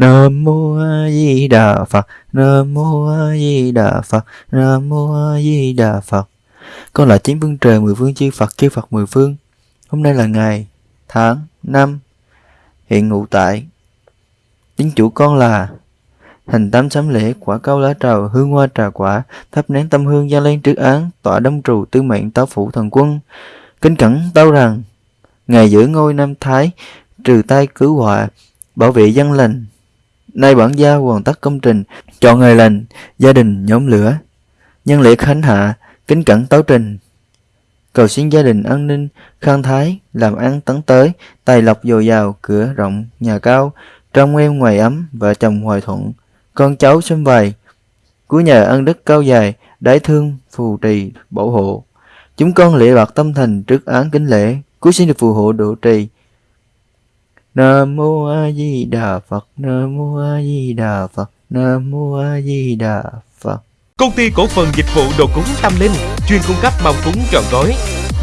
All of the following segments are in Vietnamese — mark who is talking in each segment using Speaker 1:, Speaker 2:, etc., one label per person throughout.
Speaker 1: Nam mô A Di Đà Phật. Nam mô A Di Đà Phật. Nam mô A Di Đà Phật. Con là chín phương trời mười phương chư Phật chư Phật mười phương. Hôm nay là ngày, tháng, năm, hiện ngụ tại. Chính chủ con là Hành tám sám lễ, quả cao lá trầu, hương hoa trà quả, thắp nén tâm hương gia lên trước án, tọa đông trù tư mệnh táo phủ thần quân. Kính cẩn tâu rằng, Ngày giữ ngôi Nam Thái, trừ tai cứu họa, bảo vệ dân lành. Nay bản gia hoàn tất công trình, chọn ngày lành, gia đình nhóm lửa. Nhân lễ khánh hạ, kính cẩn tấu trình. Cầu xin gia đình an ninh, khang thái, làm ăn tấn tới, tài lộc dồi dào, cửa rộng, nhà cao, trong em ngoài ấm, vợ chồng hòa thuận, con cháu xâm vầy. Cuối nhờ ân đức cao dài, đái thương, phù trì, bảo hộ. Chúng con lễ bạc tâm thành trước án kính lễ, cuối xin được phù hộ độ trì. Nam mô A Di Đà Phật, Nam mô A Di Đà Phật, Nam mô A Di Đà Phật.
Speaker 2: Công ty cổ phần dịch vụ đồ cúng tâm linh chuyên cung cấp mâm cúng trọn gói,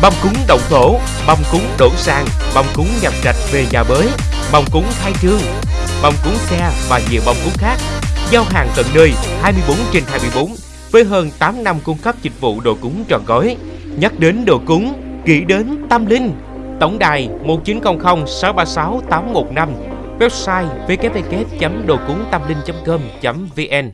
Speaker 2: mâm cúng động thổ, mâm cúng đổ sang, mâm cúng nhập trạch về nhà bới, mâm cúng khai trương, mâm cúng xe và nhiều mâm cúng khác. Giao hàng tận nơi 24 trên 24 với hơn 8 năm cung cấp dịch vụ đồ cúng trọn gói. Nhắc đến đồ cúng, nghĩ đến tâm linh. Tổng đài 1900 636 815 Website www.đồcúngtămlinh.com.vn